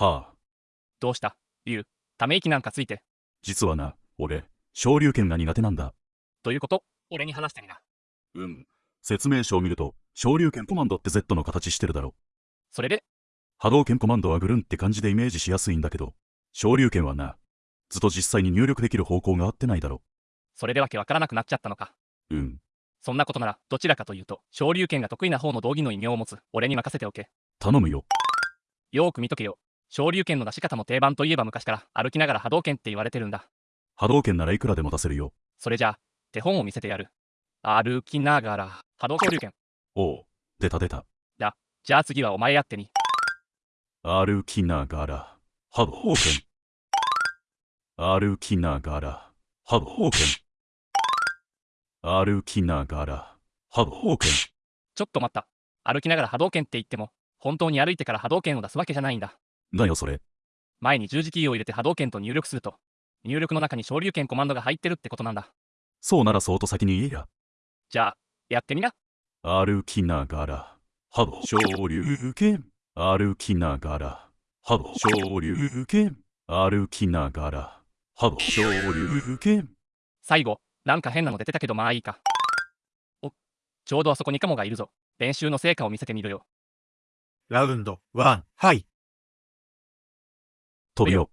はあ、どうした？竜、ため息なんかついて。実はな、俺、昇竜拳が苦手なんだ。ということ？俺に話してみな。うん。説明書を見ると、昇竜拳コマンドって Z の形してるだろ。それで、波動拳コマンドはぐるんって感じでイメージしやすいんだけど、昇竜拳はな、ずっと実際に入力できる方向が合ってないだろ。それでわけわからなくなっちゃったのか。うん。そんなことなら、どちらかというと、昇竜拳が得意な方の道義の異名を持つ、俺に任せておけ。頼むよ。よーく見とけよ。昇竜拳の出し方も定番といえば昔から、歩きながら波動拳って言われてるんだ。波動拳ならいくらでも出せるよ？それじゃあ、手本を見せてやる。歩きながら、波動昇竜拳。おう、出た出た。じゃあ次はお前やってみ。歩きながら、波動拳。歩きながら、波動拳。歩きながら、波動拳。ちょっと待った。歩きながら波動拳って言っても、本当に歩いてから波動拳を出すわけじゃないんだ。だよそれ。前に十字キーを入れて波動拳と入力すると、入力の中に昇竜拳コマンドが入ってるってことなんだ。そうならそうと先に言えや。じゃあ、やってみな。歩きながら、波動昇竜拳。歩きながら、波動昇竜拳。歩きながら、波動昇竜拳。最後、なんか変なの出てたけどまあいいか。お、ちょうどあそこにカモがいるぞ。練習の成果を見せてみろよ。ラウンド1、はい。飛ぶよ。